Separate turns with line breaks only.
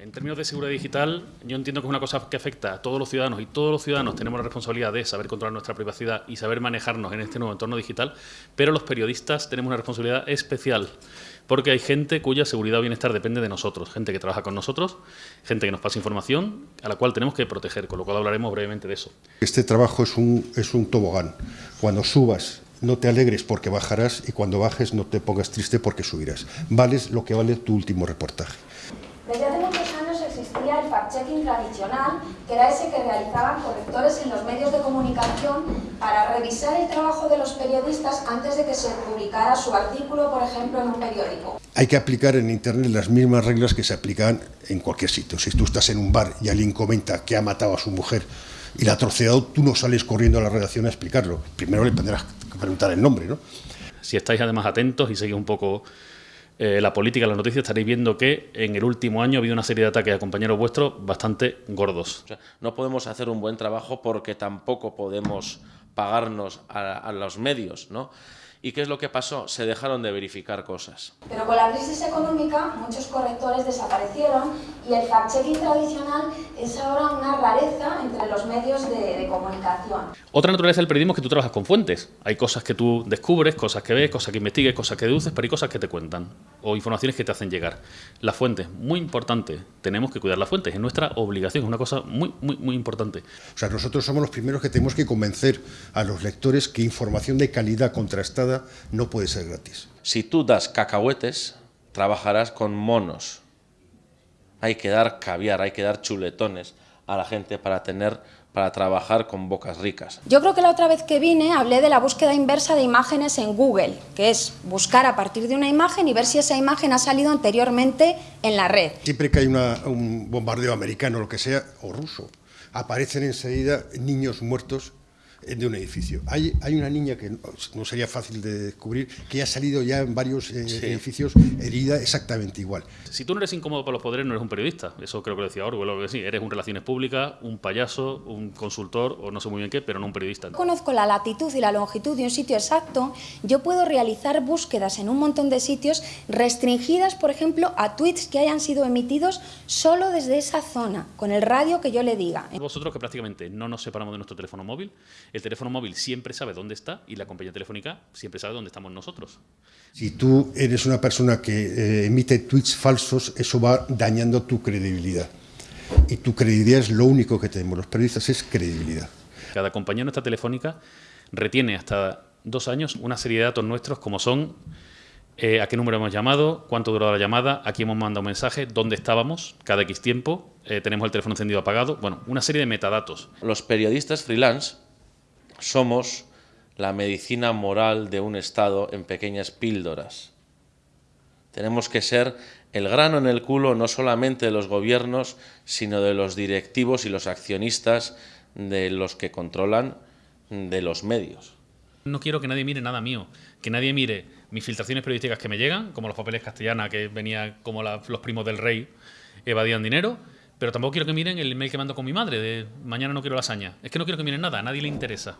En términos de seguridad digital, yo entiendo que es una cosa que afecta a todos los ciudadanos y todos los ciudadanos tenemos la responsabilidad de saber controlar nuestra privacidad y saber manejarnos en este nuevo entorno digital, pero los periodistas tenemos una responsabilidad especial porque hay gente cuya seguridad o bienestar depende de nosotros, gente que trabaja con nosotros, gente que nos pasa información a la cual tenemos que proteger, con lo cual hablaremos brevemente de eso.
Este trabajo es un, es un tobogán. Cuando subas no te alegres porque bajarás y cuando bajes no te pongas triste porque subirás. Vales lo que vale tu último reportaje.
El fact-checking tradicional, que era ese que realizaban correctores en los medios de comunicación para revisar el trabajo de los periodistas antes de que se publicara su artículo, por ejemplo, en un periódico.
Hay que aplicar en Internet las mismas reglas que se aplican en cualquier sitio. Si tú estás en un bar y alguien comenta que ha matado a su mujer y la ha troceado, tú no sales corriendo a la redacción a explicarlo. Primero le tendrás que preguntar el nombre, ¿no?
Si estáis además atentos y seguís un poco eh, la política, las noticias, estaréis viendo que en el último año ha habido una serie de ataques a compañeros vuestros bastante gordos.
no podemos hacer un buen trabajo porque tampoco podemos pagarnos a, a los medios, ¿no? ¿Y qué es lo que pasó? Se dejaron de verificar cosas.
Pero con la crisis económica muchos correctores desaparecieron y el fact-checking tradicional es ahora una rareza entre los medios de, de, comunicación.
Otra naturaleza del periodismo es que tú trabajas con fuentes. Hay cosas que tú descubres, cosas que ves, cosas que investigues, cosas que deduces, pero hay cosas que te cuentan o informaciones que te hacen llegar. Las fuentes, muy importante. Tenemos que cuidar las fuentes, es nuestra obligación, es una cosa muy, muy, muy importante.
O sea, nosotros somos los primeros que tenemos que convencer a los lectores que información de calidad contrastada no puede ser gratis.
Si tú das cacahuetes, trabajarás con monos. Hay que dar caviar, hay que dar chuletones a la gente para tener para trabajar con bocas ricas.
Yo creo que la otra vez que vine hablé de la búsqueda inversa de imágenes en Google, que es buscar a partir de una imagen y ver si esa imagen ha salido anteriormente en la red.
Siempre que hay una, un bombardeo americano, lo que sea, o ruso, aparecen enseguida niños muertos de un edificio. Hay, hay una niña que no sería fácil de descubrir, que ha salido ya en varios eh, sí. edificios herida exactamente igual.
Si tú no eres incómodo para los poderes, no eres un periodista. Eso creo que lo decía Orwell, o que sí. Eres un relaciones públicas, un payaso, un consultor, o no sé muy bien qué, pero no un periodista.
Conozco la latitud y la longitud de un sitio exacto. Yo puedo realizar búsquedas en un montón de sitios restringidas, por ejemplo, a tweets que hayan sido emitidos solo desde esa zona, con el radio que yo le diga.
Vosotros que prácticamente no nos separamos de nuestro teléfono móvil, el teléfono móvil siempre sabe dónde está y la compañía telefónica siempre sabe dónde estamos nosotros.
Si tú eres una persona que eh, emite tweets falsos, eso va dañando tu credibilidad. Y tu credibilidad es lo único que tenemos los periodistas, es credibilidad.
Cada compañía nuestra telefónica retiene hasta dos años una serie de datos nuestros como son eh, a qué número hemos llamado, cuánto duró la llamada, a quién hemos mandado un mensaje, dónde estábamos, cada X tiempo, eh, tenemos el teléfono encendido apagado, bueno, una serie de metadatos.
Los periodistas freelance somos la medicina moral de un Estado en pequeñas píldoras. Tenemos que ser el grano en el culo no solamente de los gobiernos, sino de los directivos y los accionistas de los que controlan de los medios.
No quiero que nadie mire nada mío, que nadie mire mis filtraciones periodísticas que me llegan, como los papeles castellana, que venía como los primos del rey evadían dinero, pero tampoco quiero que miren el email que mando con mi madre de mañana no quiero lasaña. Es que no quiero que miren nada, a nadie le interesa.